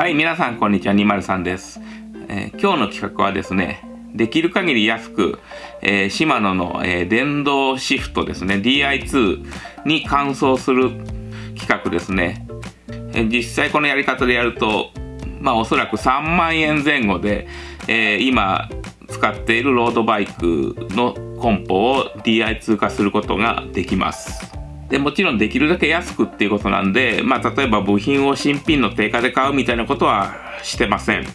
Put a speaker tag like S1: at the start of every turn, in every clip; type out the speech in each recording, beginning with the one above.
S1: はい、皆さんこんにちは、203です。えー今日の企画はですね、できる限り安く、えーシマノの、えー電動シフトですね、DI2 に換装する企画ですね。え実際このやり方でやると、まあおそらく3万円前後で、え今使っているロードバイクのコンポを DI2 化することができます。でもちろんできるだけ安くっていうことなんで、まあ、例えば部品を新品の定価で買うみたいなことはしてません。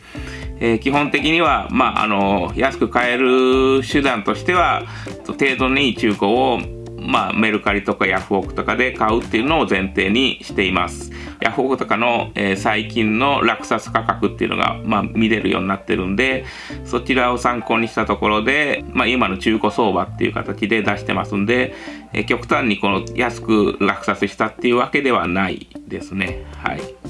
S1: えー基本的には、まあ、あの安く買える手段としては程度のいい中古を、まあ、メルカリとかヤフオクとかで買うっていうのを前提にしています。ヤフオクとかの、えー最近の落札価格っていうのが、まあ、見れるようになってるんでそちらを参考にしたところで、まあ、今の中古相場っていう形で出してますんで、えー極端にこの安く落札したっていうわけではないですね。はい。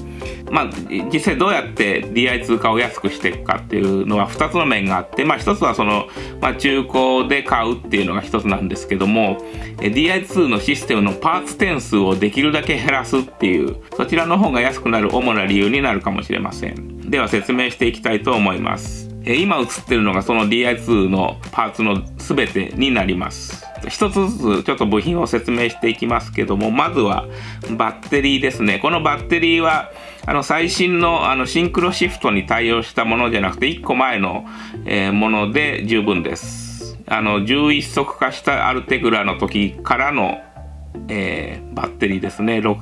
S1: まあ、実際どうやって DI2 化を安くしていくかっていうのは2つの面があって、まあ、1つはその、まあ、中古で買うっていうのが1つなんですけども DI2 のシステムのパーツ点数をできるだけ減らすっていうそちらの方が安くなる主な理由になるかもしれません。では説明していきたいと思います。今映ってるのがその DI2 のパーツの全てになります。一つずつちょっと部品を説明していきますけどもまずはバッテリーですね。このバッテリーはあの最新のあのシンクロシフトに対応したものじゃなくて1個前の、えーもので十分ですあの11速化したアルテグラの時からのえーバッテリーですね。6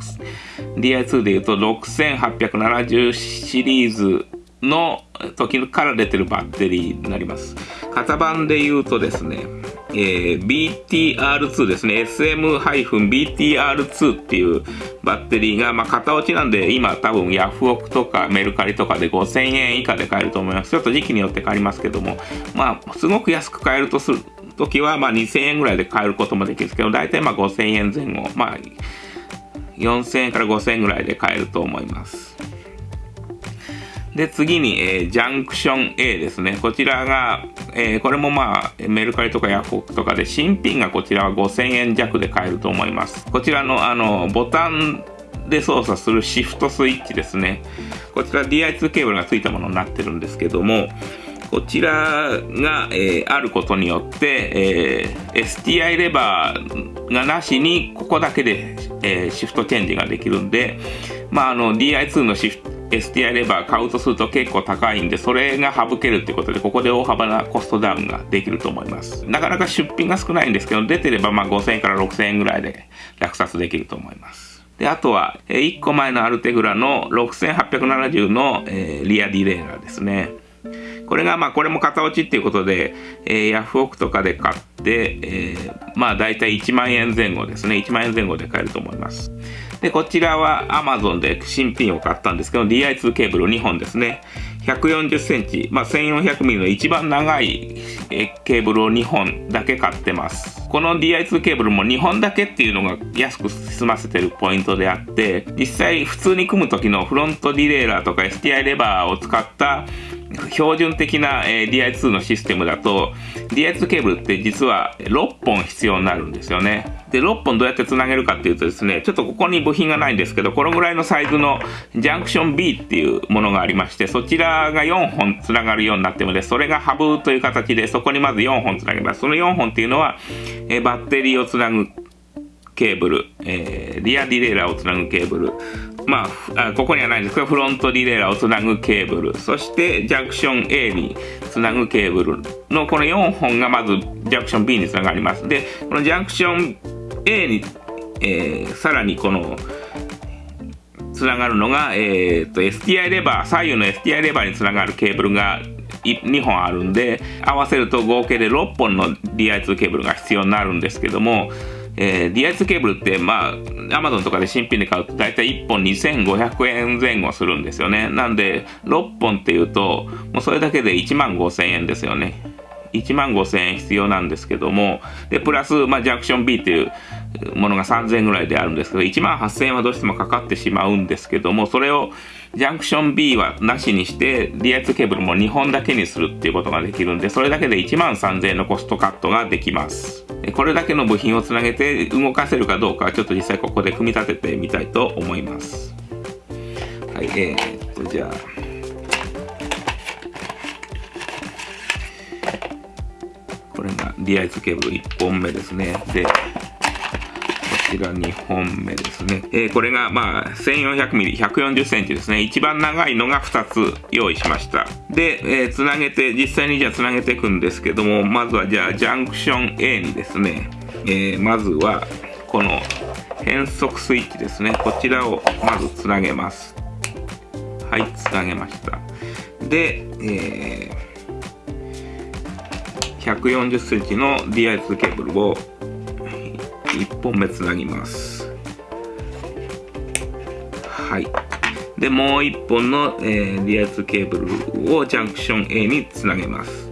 S1: DI2 で言うと6870シリーズの時から出てるバッテリーになります。型番で言うとですね、えー BTR2 ですね。SM-BTR2 っていうバッテリーが、まあ、型落ちなんで、今多分ヤフオクとかメルカリとかで5000円以下で買えると思います。ちょっと時期によって変わりますけども、まあ、すごく安く買えるとする時は、まあ、2000円ぐらいで買えることもできるんですけど、大体まあ5000円前後、まあ、4000円から5000円ぐらいで買えると思います。で、次に、えージャンクション A ですね。こちらが、えーこれもまあ、メルカリとかヤフオクとかで、新品がこちらは5000円弱で買えると思います。こちらの、あの、ボタンで操作するシフトスイッチですね。こちら DI2 ケーブルがついたものになってるんですけども、こちらが、えーあることによって、えー STI レバーがなしにここだけで、えーシフトチェンジができるんで、まあ、あの DI2 のシフト STI レバー買うとすると結構高いんでそれが省けるってことでここで大幅なコストダウンができると思います。なかなか出品が少ないんですけど出てればまあ5000円から6000円ぐらいで落札できると思います。であとは、1個前のアルテグラの6870の、えーリアディレイラーですね。これがまあこれも型落ちっていうことで、えーヤフオクとかで買って、えーまあ大体1万円前後ですね。1万円前後で買えると思います。でこちらは Amazon で新品を買ったんですけど DI2 ケーブル2本ですね。140センチ、まあ、1400ミリの一番長いケーブルを2本だけ買ってます。この DI2 ケーブルも2本だけっていうのが安く済ませてるポイントであって実際普通に組む時のフロントディレイラーとか STI レバーを使った標準的な、え DI2 のシステムだと DI2 ケーブルって実は6本必要になるんですよね。で6本どうやってつなげるかっていうとですねちょっとここに部品がないんですけどこのぐらいのサイズのジャンクション B っていうものがありましてそちらが4本つながるようになってるのでそれがハブという形でそこにまず4本つなげます。その4本っていうのは、えバッテリーをつなぐケーブル、えーリアディレイラーをつなぐケーブル、まああ、ここにはないんですけど、フロントディレイラーをつなぐケーブル、そしてジャンクション A につなぐケーブルのこの4本がまずジャンクション B につながります。で、このジャンクション A に、えーさらにこの、つながるのが、えー、と STI レバー左右の STI レバーにつながるケーブルが2本あるんで合わせると合計で6本の DI2 ケーブルが必要になるんですけども、えー DI2 ケーブルってまあ Amazon とかで新品で買うと大体1本2500円前後するんですよね。なんで6本っていうともうそれだけで1万5000円ですよね。1万5000円必要なんですけどもでプラス、まあ、ジャクション B っていうものが3000円ぐらいであるんですけど1万8000円はどうしてもかかってしまうんですけどもそれをジャンクション B はなしにして、リ圧ケーブルも2本だけにするっていうことができるんで、それだけで1万3000円のコストカットができます。これだけの部品をつなげて動かせるかどうかはちょっと実際ここで組み立ててみたいと思います。はい、えー、っと、じゃあ。これがリアイズケーブル1本目ですね。で、ちら2本目ですね。えー、これがまあ 1400mm、140センチですね。一番長いのが2つ用意しました。で、えー、つなげて、実際にじゃあつなげていくんですけども、まずはじゃあジャンクション A にですね、えー、まずはこの変速スイッチですね。こちらをまずつなげます。はい、つなげました。で、えー、140センチの DI2 ケーブルを1本目つなぎます。はい。で、もう1本の、えー、DI2 ケーブルをジャンクション A につなげます。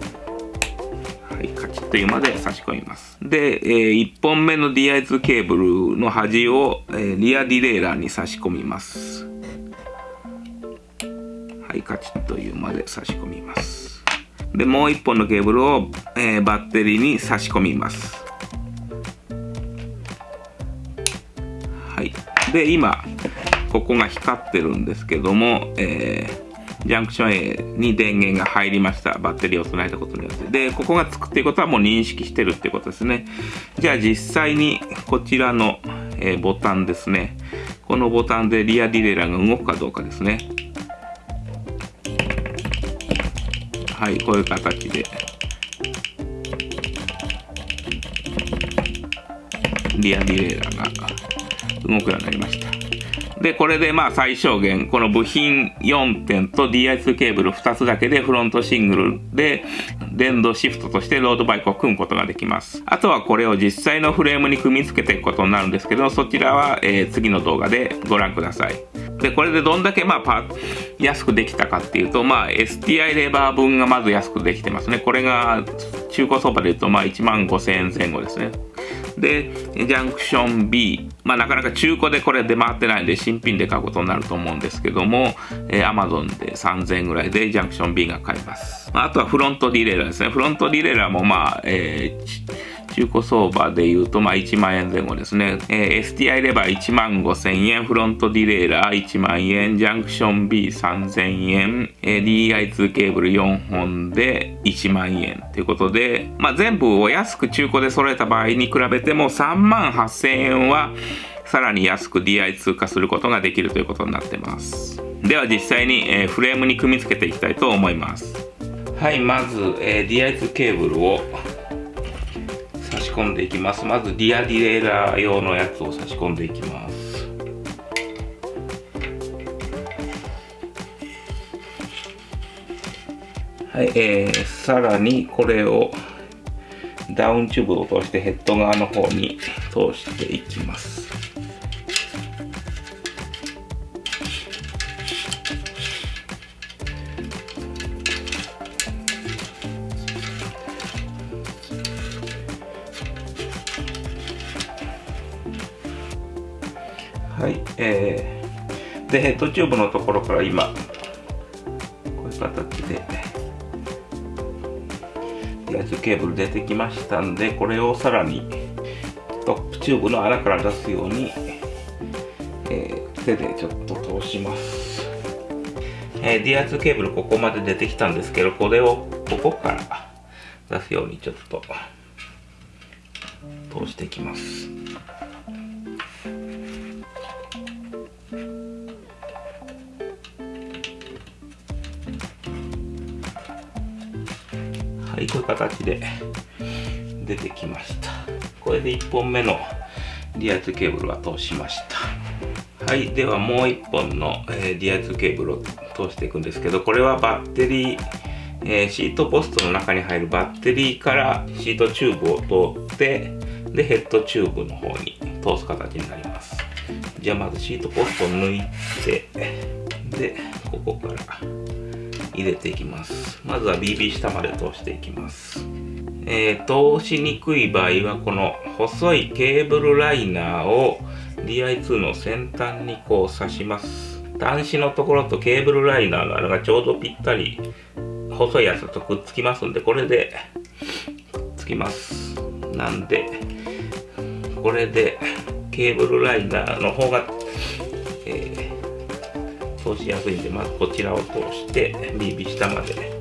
S1: はい、カチッというまで差し込みます。で、えー、1本目の DI2 ケーブルの端を、えー、リアディレイラーに差し込みます。はい、カチッというまで差し込みます。で、もう一本のケーブルを、えー、バッテリーに差し込みます。はい。で、今、ここが光ってるんですけども、えー、ジャンクション A に電源が入りました。バッテリーを備えたことによって。で、ここがつくっていうことはもう認識してるってことですね。じゃあ実際にこちらの、えー、ボタンですね。このボタンでリアディレイラーが動くかどうかですね。はい、こういう形で。リアディレイラーが動くようになりました。で、これでまあ最小限、この部品4点と DI2 ケーブル2つだけでフロントシングルで電動シフトとしてロードバイクを組むことができます。あとはこれを実際のフレームに組み付けていくことになるんですけど、そちらは、え、次の動画でご覧ください。で、これでどんだけまあパ安くできたかっていうと、まあ STI レバー分がまず安くできてますね。これが中古相場で言うとまあ1万5000円前後ですね。で、ジャンクション B。まあなかなか中古でこれ出回ってないんで新品で買うことになると思うんですけども、えー、Amazon で3000円ぐらいでジャンクション B が買えます。まあ、あとはフロントディレイラーですね。フロントディレイラーもまあ、えー中古相場で言うと、まあ、1万円前後ですね。えー、STI レバー1万5千円、フロントディレイラー1万円、ジャンクション B3000 円、えー、DI2 ケーブル4本で1万円ということで、まあ、全部を安く中古で揃えた場合に比べても3万8000円はさらに安く DI2 化することができるということになってます。では実際に、えー、フレームに組み付けていきたいと思います。はい、まず、えー、DI2 ケーブルを差し込んでいきますまずリアディレイラー用のやつを差し込んでいきますはい、えー、さらにこれをダウンチューブを通してヘッド側の方に通していきますえー、で、ヘッドチューブのところから今、こういう形で、やつケーブル出てきましたんで、これをさらにトップチューブの穴から出すように、えー、手でちょっと通します。えー、D ツケーブルここまで出てきたんですけど、これをここから出すようにちょっと通していきます。はいこういう形で出てきました。これで1本目のリアツケーブルは通しました。はいではもう1本の、えー、 Di2 ケーブルを通していくんですけどこれはバッテリー、えー、シートポストの中に入るバッテリーからシートチューブを通ってでヘッドチューブの方に通す形になります。じゃあまずシートポストを抜いてでここから入れていきます。まずは BB 下まで通していきます。えー、通しにくい場合はこの細いケーブルライナーを DI2 の先端にこう刺します。端子のところとケーブルライナーの穴がちょうどぴったり細いやつとくっつきますんでこれでくっつきます。なんでこれでケーブルライナーの方が、通しやすいんでまずこちらを通して BB 下まで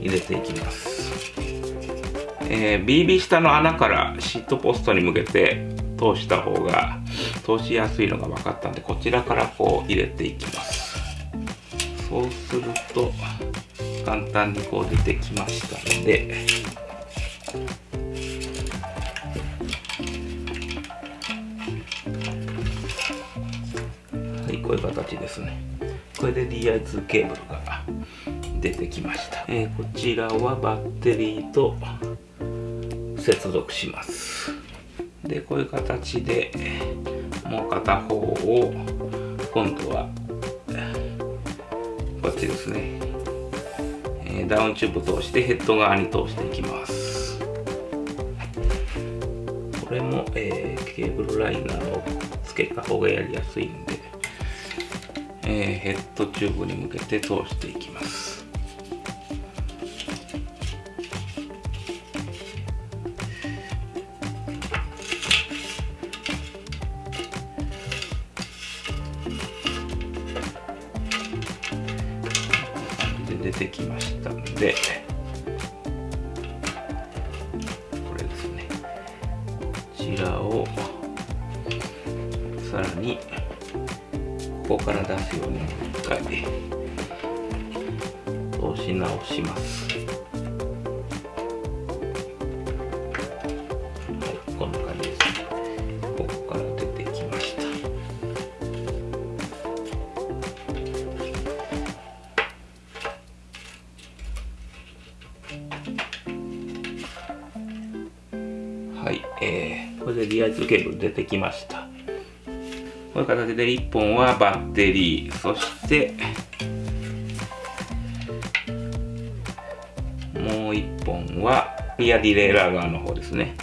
S1: 入れていきます。えー、BB 下の穴からシートポストに向けて通した方が通しやすいのが分かったんでこちらからこう入れていきます。そうすると簡単にこう出てきましたのでこういう形ですね。これで DI2 ケーブルが出てきました、えー、こちらはバッテリーと接続します。でこういう形でもう片方を今度はこっちですね、ダウンチューブ通してヘッド側に通していきます。これも、えー、ケーブルライナーをつけた方がやりやすいんで、えー、ヘッドチューブに向けて通していきます。出てきましたんでこれですね。こちらをさらにここから出すように一回通し直します。はい、えー、これでリア2ケーブル出てきました。こういう形で1本はバッテリー、そしてもう1本はリアディレイラー側の方ですね。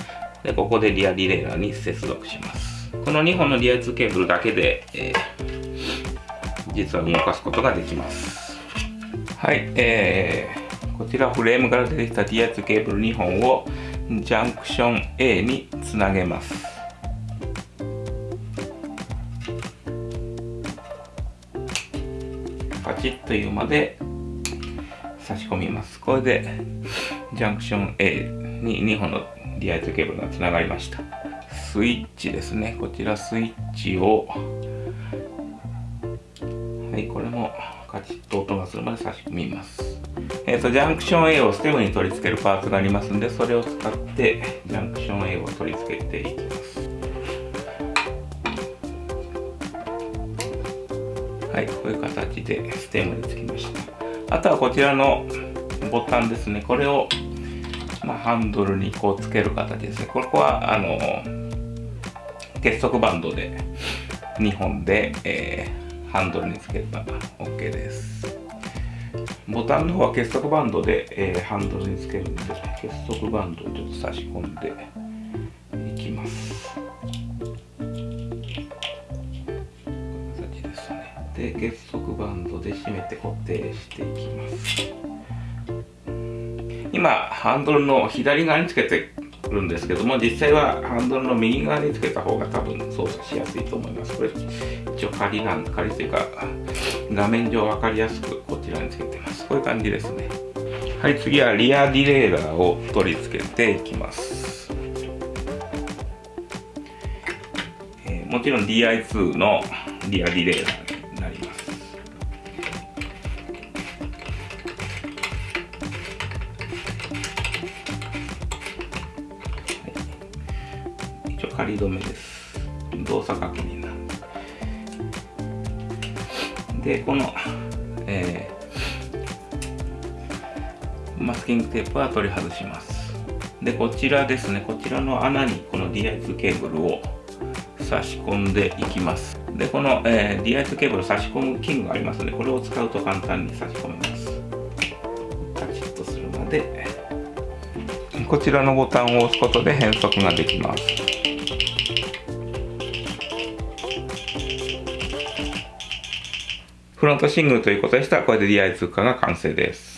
S1: で、ここでリアディレイラーに接続します。この2本のリア2ケーブルだけで、えー、実は動かすことができます。はい、えー、こちらフレームから出てきた D2 ケーブル2本をジャンクション A につなげますチッというまで差し込みます。これでジャンクション A に2本の DI2 ケーブルがつながりました。スイッチですね。こちらスイッチをはいこれもカチッと音がするまで差し込みます。えーと、ジャンクション A をステムに取り付けるパーツがありますんでそれを使ってジャンクション A を取り付けていきます。はいこういう形でステムにつきました。あとはこちらのボタンですね。これを、まあ、ハンドルにこうつける形ですね。ここはあの結束バンドで2本で、えー、ハンドルにつければ OK です。ボタンの方は結束バンドで、えー、ハンドルにつけるんで結束バンドをちょっと差し込んで。で結束バンドで締めて固定していきます。今ハンドルの左側につけてるんですけども実際はハンドルの右側につけた方が多分操作しやすいと思います。これ一応仮なん仮というか画面上分かりやすくこちらにつけてます。こういう感じですね。はい次はリアディレイラーを取り付けていきます、もちろん DI2 のリアディレイラー止めです。動作確認なんでこの、えー、マスキングテープは取り外します。でこちらですね。こちらの穴にこの DI2 ケーブルを差し込んでいきます。でこの、えー、DI2 ケーブル差し込む器具がありますのでこれを使うと簡単に差し込めます。カチッとするまでこちらのボタンを押すことで変速ができます。フロントシングルということでしたら、これで DI 通貨が完成です。